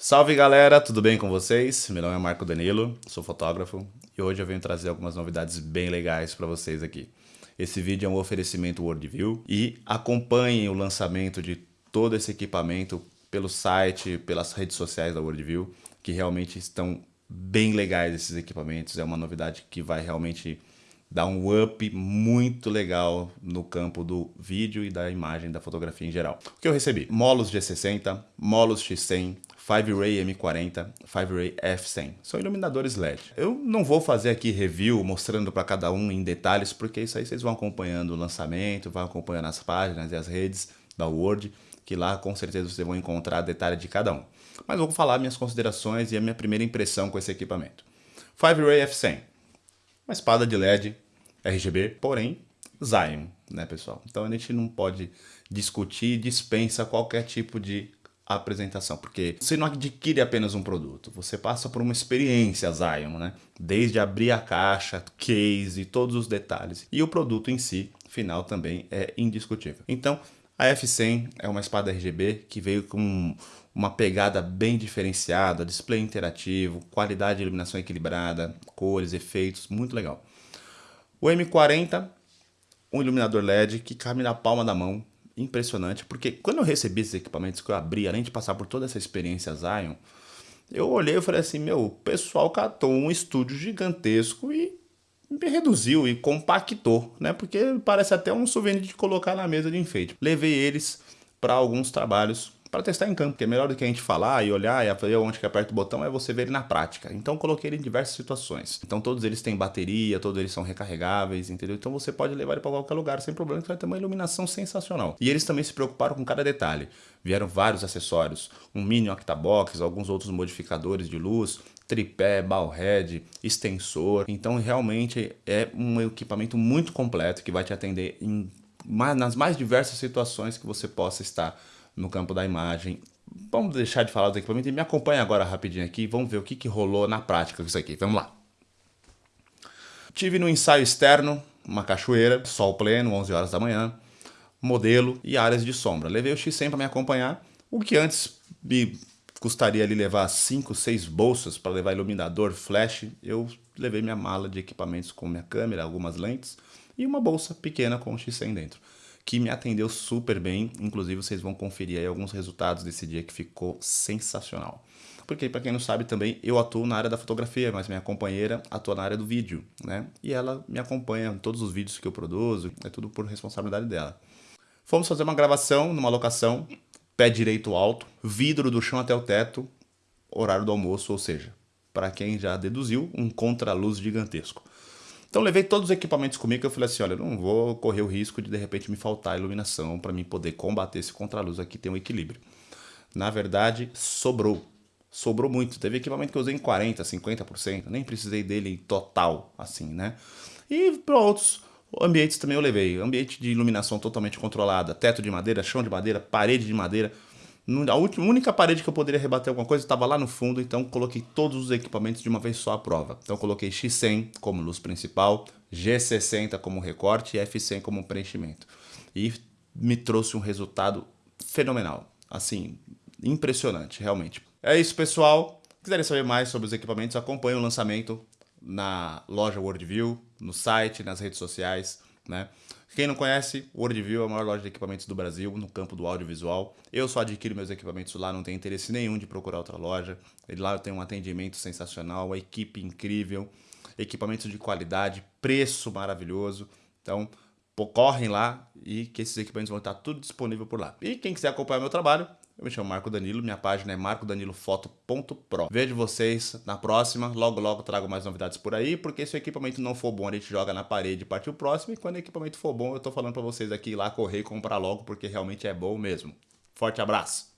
Salve galera, tudo bem com vocês? Meu nome é Marco Danilo, sou fotógrafo e hoje eu venho trazer algumas novidades bem legais para vocês aqui. Esse vídeo é um oferecimento Worldview e acompanhem o lançamento de todo esse equipamento pelo site, pelas redes sociais da Worldview, que realmente estão bem legais esses equipamentos. É uma novidade que vai realmente dar um up muito legal no campo do vídeo e da imagem da fotografia em geral. O que eu recebi? Molos G60, Molos X100, 5-Ray M40, 5-Ray F100. São iluminadores LED. Eu não vou fazer aqui review mostrando para cada um em detalhes, porque isso aí vocês vão acompanhando o lançamento, vão acompanhando as páginas e as redes da Word, que lá com certeza vocês vão encontrar detalhe de cada um. Mas vou falar minhas considerações e a minha primeira impressão com esse equipamento. 5-Ray F100 uma espada de LED RGB, porém Zion, né pessoal? Então a gente não pode discutir, dispensa qualquer tipo de apresentação, porque você não adquire apenas um produto, você passa por uma experiência Zion, né? Desde abrir a caixa, case, todos os detalhes. E o produto em si, final, também é indiscutível. Então, a F100 é uma espada RGB que veio com uma pegada bem diferenciada, display interativo, qualidade de iluminação equilibrada, cores, efeitos, muito legal. O M40, um iluminador LED que cabe na palma da mão, impressionante, porque quando eu recebi esses equipamentos que eu abri, além de passar por toda essa experiência Zion, eu olhei e falei assim, meu, o pessoal catou um estúdio gigantesco e reduziu e compactou, né? Porque parece até um souvenir de colocar na mesa de enfeite. Levei eles para alguns trabalhos para testar em campo, que é melhor do que a gente falar e olhar e ver onde que aperta o botão, é você ver ele na prática. Então coloquei ele em diversas situações. Então todos eles têm bateria, todos eles são recarregáveis, entendeu? Então você pode levar ele para qualquer lugar sem problema, que vai ter uma iluminação sensacional. E eles também se preocuparam com cada detalhe. Vieram vários acessórios, um mini octabox, alguns outros modificadores de luz, tripé, ballhead, extensor. Então realmente é um equipamento muito completo que vai te atender em, nas mais diversas situações que você possa estar no campo da imagem. Vamos deixar de falar do equipamento e me acompanha agora rapidinho aqui. Vamos ver o que, que rolou na prática com isso aqui. Vamos lá. Tive no ensaio externo uma cachoeira, sol pleno, 11 horas da manhã, modelo e áreas de sombra. Levei o X100 para me acompanhar, o que antes me custaria ali levar 5, 6 bolsas para levar iluminador, flash, eu levei minha mala de equipamentos com minha câmera, algumas lentes e uma bolsa pequena com o X100 dentro que me atendeu super bem. Inclusive, vocês vão conferir aí alguns resultados desse dia que ficou sensacional. Porque, para quem não sabe também, eu atuo na área da fotografia, mas minha companheira atua na área do vídeo, né? E ela me acompanha em todos os vídeos que eu produzo, é tudo por responsabilidade dela. Fomos fazer uma gravação numa locação, pé direito alto, vidro do chão até o teto, horário do almoço, ou seja, para quem já deduziu, um contraluz gigantesco. Então levei todos os equipamentos comigo, eu falei assim, olha, não vou correr o risco de de repente me faltar iluminação para mim poder combater esse contraluz aqui, tem um equilíbrio. Na verdade, sobrou. Sobrou muito. Teve equipamento que eu usei em 40%, 50%, nem precisei dele total, assim, né? E para outros ambientes também eu levei. Ambiente de iluminação totalmente controlada, teto de madeira, chão de madeira, parede de madeira. A única parede que eu poderia rebater alguma coisa estava lá no fundo, então coloquei todos os equipamentos de uma vez só à prova. Então coloquei X100 como luz principal, G60 como recorte e F100 como preenchimento. E me trouxe um resultado fenomenal, assim, impressionante, realmente. É isso, pessoal. Se quiserem saber mais sobre os equipamentos, acompanhe o lançamento na loja Worldview, no site, nas redes sociais, né? Quem não conhece, Worldview é a maior loja de equipamentos do Brasil, no campo do audiovisual. Eu só adquiro meus equipamentos lá, não tenho interesse nenhum de procurar outra loja. Lá eu tenho um atendimento sensacional, uma equipe incrível, equipamentos de qualidade, preço maravilhoso. Então, correm lá e que esses equipamentos vão estar tudo disponível por lá. E quem quiser acompanhar meu trabalho, eu me chamo Marco Danilo, minha página é marcodanilofoto.pro. Vejo vocês na próxima, logo logo trago mais novidades por aí, porque se o equipamento não for bom, a gente joga na parede e parte o próximo, e quando o equipamento for bom, eu tô falando para vocês aqui ir lá correr e comprar logo, porque realmente é bom mesmo. Forte abraço!